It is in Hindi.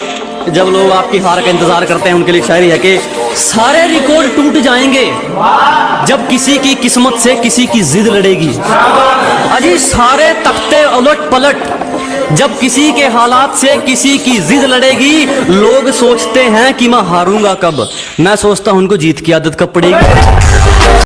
जब लोग आपकी हार का इंतज़ार करते हैं, उनके लिए शायरी है कि सारे रिकॉर्ड टूट जाएँगे जब किसी की किस्मत से किसी की जिद लड़ेगी। अजी सारे तख्ते उलट पलट, जब किसी के हालात से किसी की जिद लड़ेगी, लोग सोचते हैं कि मैं हारूँगा कब। मैं सोचता हूँ उनको जीत की आदत कब पड़ेगी।